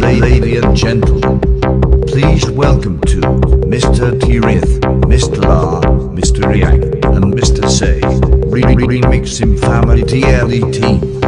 ladies and gentlemen, please welcome to Mr. Tirith, Mr. La, Mr. Yang, and Mr. Say. Remixing Family DLE team.